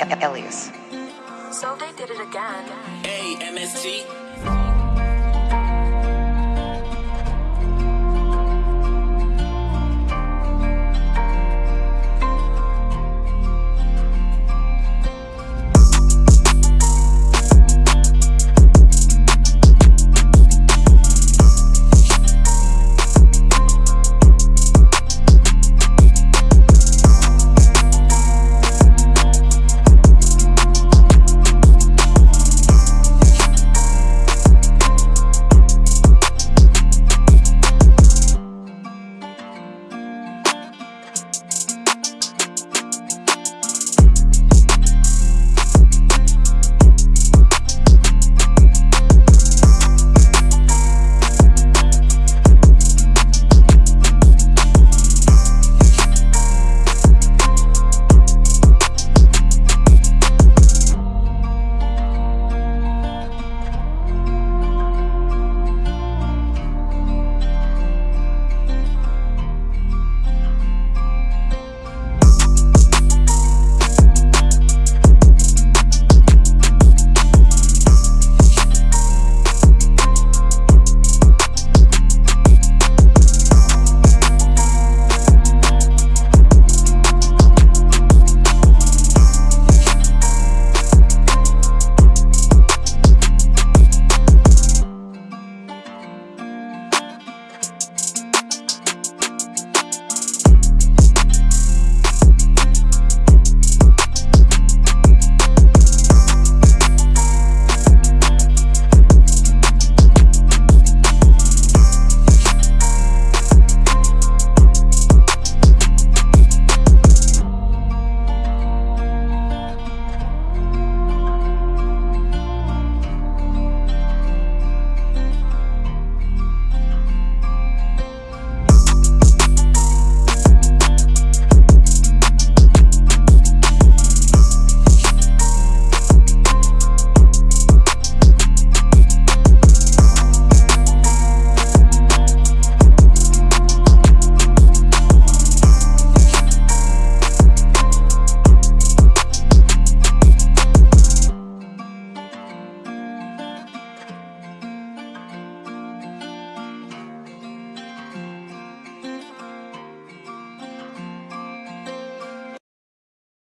Elias. So they did it again. A M S T.